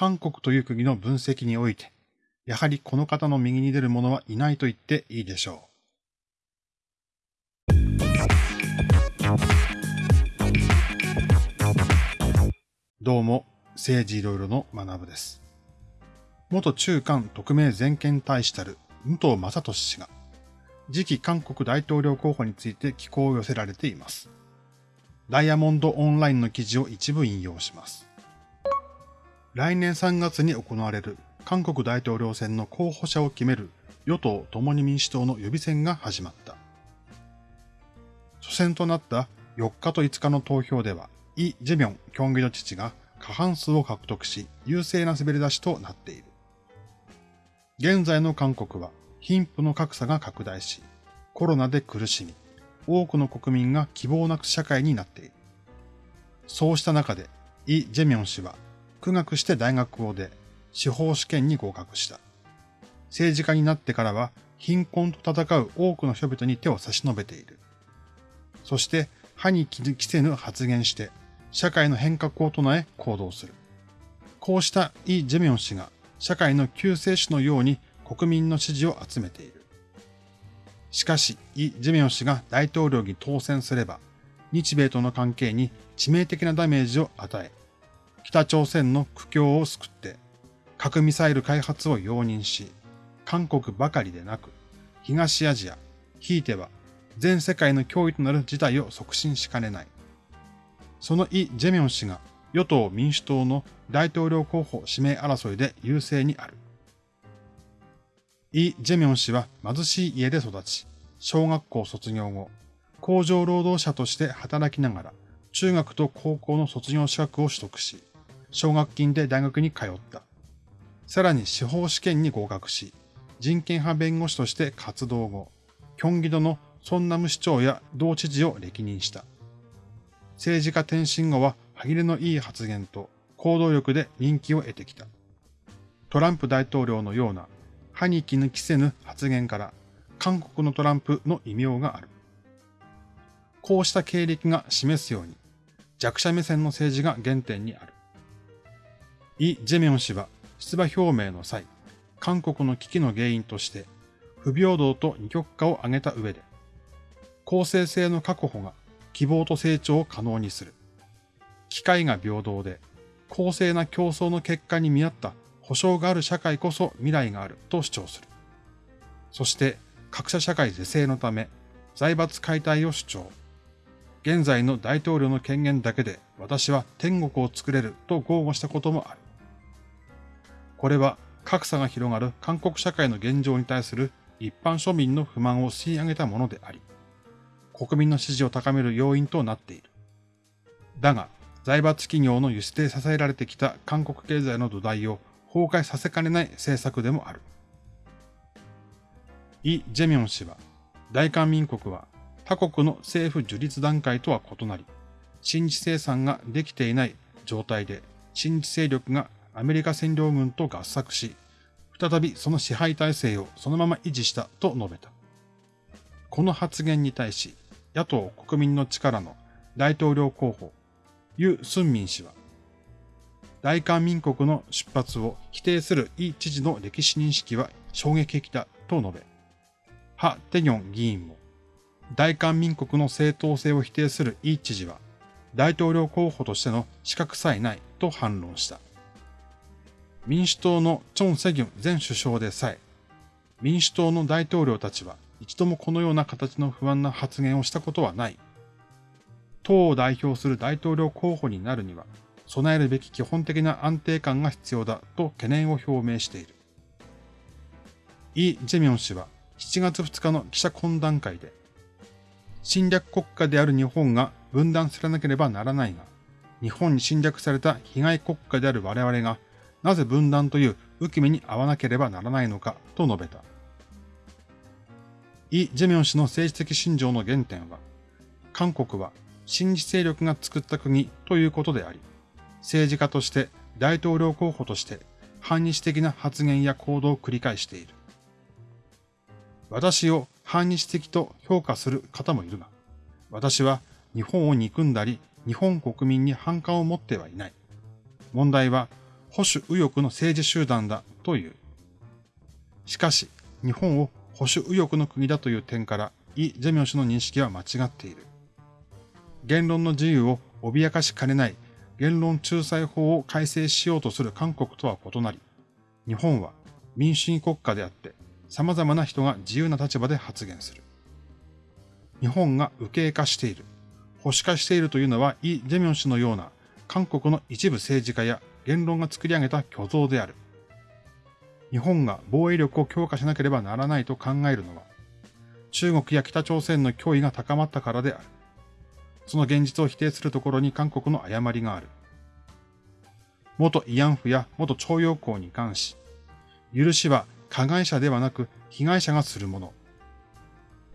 韓国という国の分析において、やはりこの方の右に出る者はいないと言っていいでしょう。どうも、政治いろいろの学部です。元中韓特命全権大使たる武藤正俊氏が、次期韓国大統領候補について寄稿を寄せられています。ダイヤモンドオンラインの記事を一部引用します。来年3月に行われる韓国大統領選の候補者を決める与党共に民主党の予備選が始まった。初戦となった4日と5日の投票では、イ・ジェミョン、キョンギの父が過半数を獲得し、優勢な滑り出しとなっている。現在の韓国は貧富の格差が拡大し、コロナで苦しみ、多くの国民が希望なく社会になっている。そうした中で、イ・ジェミョン氏は、苦学して大学を出、司法試験に合格した。政治家になってからは、貧困と戦う多くの人々に手を差し伸べている。そして、歯に着せぬ発言して、社会の変革を唱え行動する。こうしたイ・ジェミョン氏が、社会の救世主のように国民の支持を集めている。しかし、イ・ジェミョン氏が大統領に当選すれば、日米との関係に致命的なダメージを与え、北朝鮮の苦境を救って、核ミサイル開発を容認し、韓国ばかりでなく、東アジア、ひいては全世界の脅威となる事態を促進しかねない。そのイ・ジェミョン氏が与党民主党の大統領候補指名争いで優勢にある。イ・ジェミョン氏は貧しい家で育ち、小学校卒業後、工場労働者として働きながら、中学と高校の卒業資格を取得し、奨学金で大学に通った。さらに司法試験に合格し、人権派弁護士として活動後、キョンギドのソンナム市長や同知事を歴任した。政治家転身後は歯切れのいい発言と行動力で人気を得てきた。トランプ大統領のような歯に衣着せぬ発言から韓国のトランプの異名がある。こうした経歴が示すように弱者目線の政治が原点にある。イ・ジェミョン氏は出馬表明の際、韓国の危機の原因として不平等と二極化を挙げた上で、公正性の確保が希望と成長を可能にする。機会が平等で公正な競争の結果に見合った保障がある社会こそ未来があると主張する。そして格差社会是正のため財閥解体を主張。現在の大統領の権限だけで私は天国を作れると豪語したこともある。これは格差が広がる韓国社会の現状に対する一般庶民の不満を吸い上げたものであり、国民の支持を高める要因となっている。だが、財閥企業の輸出で支えられてきた韓国経済の土台を崩壊させかねない政策でもある。イ・ジェミョン氏は、大韓民国は他国の政府樹立段階とは異なり、新地生産ができていない状態で、新地勢力がアメリカ占領軍と合作し、再びその支配体制をそのまま維持したと述べた。この発言に対し、野党国民の力の大統領候補、ユ・スンミン氏は、大韓民国の出発を否定するイ知事の歴史認識は衝撃的だと述べ、ハ・テニョン議員も、大韓民国の正当性を否定するイ知事は、大統領候補としての資格さえないと反論した。民主党のチョン・セギュン前首相でさえ、民主党の大統領たちは一度もこのような形の不安な発言をしたことはない。党を代表する大統領候補になるには、備えるべき基本的な安定感が必要だと懸念を表明している。イ・ジェミョン氏は7月2日の記者懇談会で、侵略国家である日本が分断されなければならないが、日本に侵略された被害国家である我々がなぜ分断という浮き目に合わなければならないのかと述べた。イ・ジェミョン氏の政治的信条の原点は、韓国は新自勢力が作った国ということであり、政治家として大統領候補として反日的な発言や行動を繰り返している。私を反日的と評価する方もいるが、私は日本を憎んだり日本国民に反感を持ってはいない。問題は保守右翼の政治集団だという。しかし、日本を保守右翼の国だという点から、イ・ジェミョン氏の認識は間違っている。言論の自由を脅かしかねない言論仲裁法を改正しようとする韓国とは異なり、日本は民主主義国家であって、様々な人が自由な立場で発言する。日本が右傾化している、保守化しているというのはイ・ジェミョン氏のような韓国の一部政治家や言論が作り上げた虚像である。日本が防衛力を強化しなければならないと考えるのは、中国や北朝鮮の脅威が高まったからである。その現実を否定するところに韓国の誤りがある。元慰安婦や元徴用工に関し、許しは加害者ではなく被害者がするもの。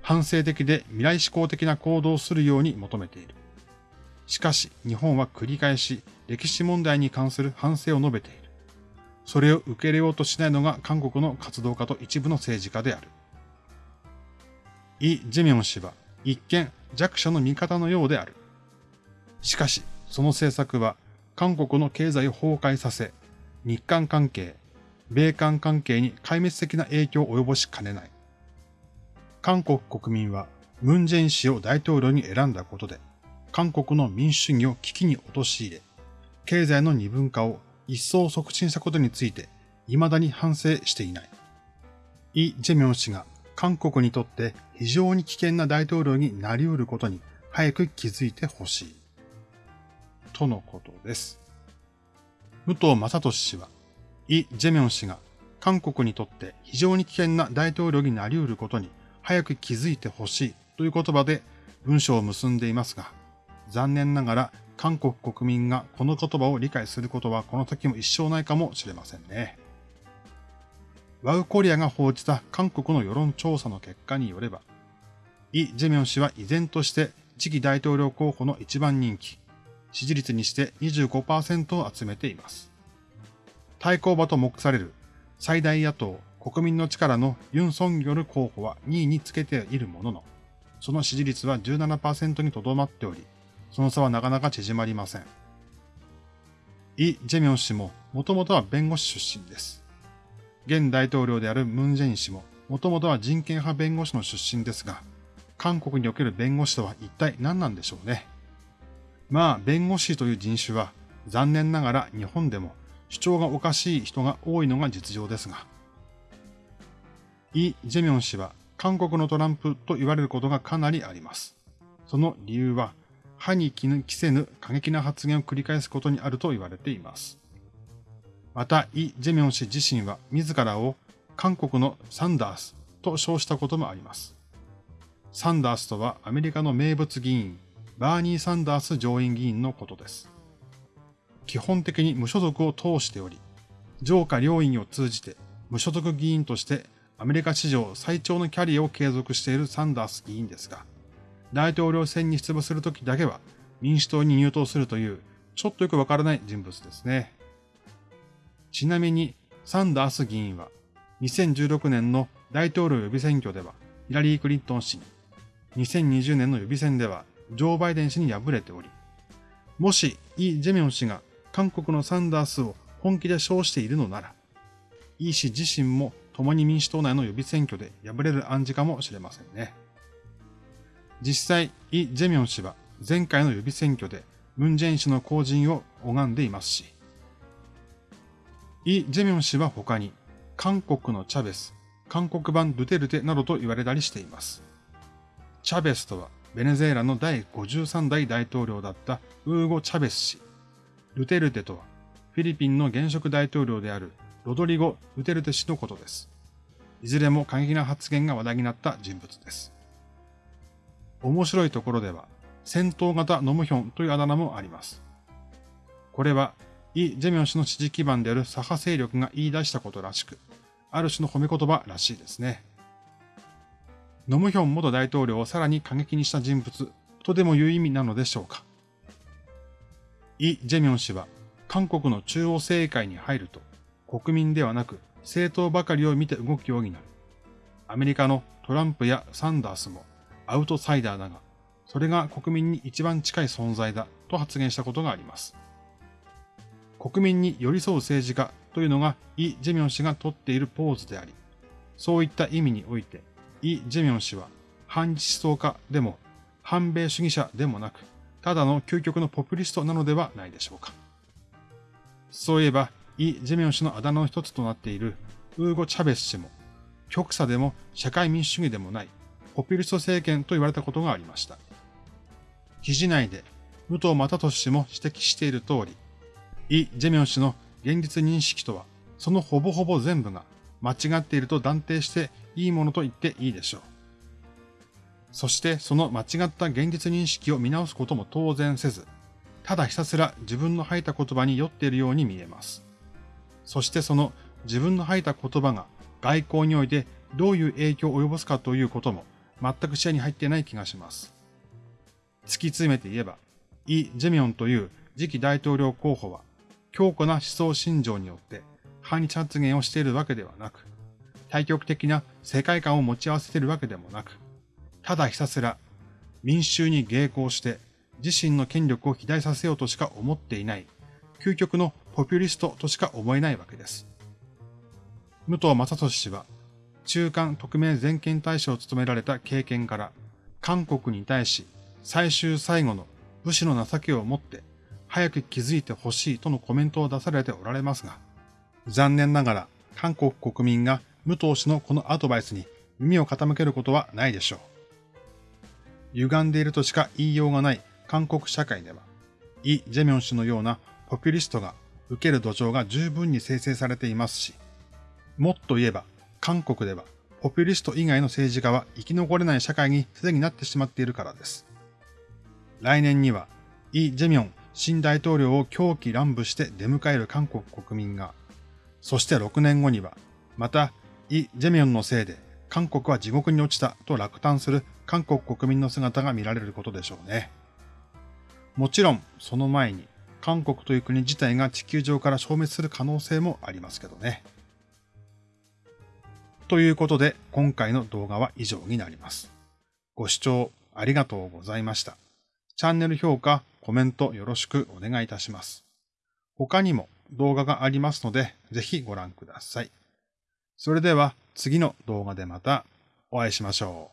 反省的で未来志向的な行動をするように求めている。しかし、日本は繰り返し歴史問題に関する反省を述べている。それを受け入れようとしないのが韓国の活動家と一部の政治家である。イ・ジェミョン氏は一見弱者の味方のようである。しかし、その政策は韓国の経済を崩壊させ、日韓関係、米韓関係に壊滅的な影響を及ぼしかねない。韓国国民はムン・ジェイン氏を大統領に選んだことで、韓国の民主主義を危機に陥れ、経済の二分化を一層促進したことについて、未だに反省していない。イ・ジェミョン氏が韓国にとって非常に危険な大統領になり得ることに早く気づいてほしい。とのことです。武藤正俊氏は、イ・ジェミョン氏が韓国にとって非常に危険な大統領になり得ることに早く気づいてほしいという言葉で文章を結んでいますが、残念ながら韓国国民がこの言葉を理解することはこの先も一生ないかもしれませんね。ワウコリアが報じた韓国の世論調査の結果によれば、イ・ジェミョン氏は依然として次期大統領候補の一番人気、支持率にして25%を集めています。対抗馬と目される最大野党国民の力のユン・ソンギョル候補は2位につけているものの、その支持率は17%にとどまっており、その差はなかなか縮まりません。イ・ジェミョン氏ももともとは弁護士出身です。現大統領であるムン・ジェイン氏ももともとは人権派弁護士の出身ですが、韓国における弁護士とは一体何なんでしょうね。まあ、弁護士という人種は残念ながら日本でも主張がおかしい人が多いのが実情ですが。イ・ジェミョン氏は韓国のトランプと言われることがかなりあります。その理由は、歯に着せぬ過激な発言を繰り返すことにあると言われています。また、イ・ジェミョン氏自身は自らを韓国のサンダースと称したこともあります。サンダースとはアメリカの名物議員、バーニー・サンダース上院議員のことです。基本的に無所属を通しており、上下両院を通じて無所属議員としてアメリカ史上最長のキャリアを継続しているサンダース議員ですが、大統領選に出馬するときだけは民主党に入党するというちょっとよくわからない人物ですね。ちなみにサンダース議員は2016年の大統領予備選挙ではヒラリー・クリントン氏に、2020年の予備選ではジョー・バイデン氏に敗れており、もしイ・ジェミョン氏が韓国のサンダースを本気で称しているのなら、イ氏自身も共に民主党内の予備選挙で敗れる暗示かもしれませんね。実際、イ・ジェミョン氏は前回の予備選挙でムン・ジェイン氏の後陣を拝んでいますし、イ・ジェミョン氏は他に韓国のチャベス、韓国版ドゥテルテなどと言われたりしています。チャベスとはベネズエラの第53代大統領だったウーゴ・チャベス氏。ルテルテとは、フィリピンの現職大統領であるロドリゴ・ルテルテ氏のことです。いずれも過激な発言が話題になった人物です。面白いところでは、戦闘型ノムヒョンというあだ名もあります。これは、イ・ジェミョン氏の支持基盤である左派勢力が言い出したことらしく、ある種の褒め言葉らしいですね。ノムヒョン元大統領をさらに過激にした人物とでもいう意味なのでしょうか。イ・ジェミョン氏は韓国の中央政界に入ると国民ではなく政党ばかりを見て動くようになる。アメリカのトランプやサンダースもアウトサイダーだが、それが国民に一番近い存在だと発言したことがあります。国民に寄り添う政治家というのがイ・ジェミョン氏が取っているポーズであり、そういった意味において、イ・ジェミョン氏は反日思想家でも反米主義者でもなく、ただの究極のポピュリストなのではないでしょうか。そういえば、イ・ジェミョン氏のあだ名の一つとなっているウーゴ・チャベス氏も、極左でも社会民主主義でもないポピュリスト政権と言われたことがありました。記事内で武藤正俊氏も指摘している通り、イ・ジェミョン氏の現実認識とは、そのほぼほぼ全部が間違っていると断定していいものと言っていいでしょう。そしてその間違った現実認識を見直すことも当然せず、ただひたすら自分の吐いた言葉に酔っているように見えます。そしてその自分の吐いた言葉が外交においてどういう影響を及ぼすかということも全く視野に入ってない気がします。突き詰めて言えば、イ・ジェミョンという次期大統領候補は強固な思想信条によって反日発言をしているわけではなく、対極的な世界観を持ち合わせているわけでもなく、ただひたすら民衆に迎合して自身の権力を肥大させようとしか思っていない、究極のポピュリストとしか思えないわけです。武藤正俊氏は、中間特命全権大使を務められた経験から、韓国に対し最終最後の武士の情けをもって早く気づいてほしいとのコメントを出されておられますが、残念ながら韓国国民が武藤氏のこのアドバイスに耳を傾けることはないでしょう。歪んでいるとしか言いようがない韓国社会では、イ・ジェミョン氏のようなポピュリストが受ける土壌が十分に生成されていますし、もっと言えば、韓国ではポピュリスト以外の政治家は生き残れない社会にすでになってしまっているからです。来年には、イ・ジェミョン新大統領を狂気乱舞して出迎える韓国国民が、そして6年後には、また、イ・ジェミョンのせいで韓国は地獄に落ちたと落胆する韓国国民の姿が見られることでしょうね。もちろん、その前に、韓国という国自体が地球上から消滅する可能性もありますけどね。ということで、今回の動画は以上になります。ご視聴ありがとうございました。チャンネル評価、コメントよろしくお願いいたします。他にも動画がありますので、ぜひご覧ください。それでは次の動画でまたお会いしましょう。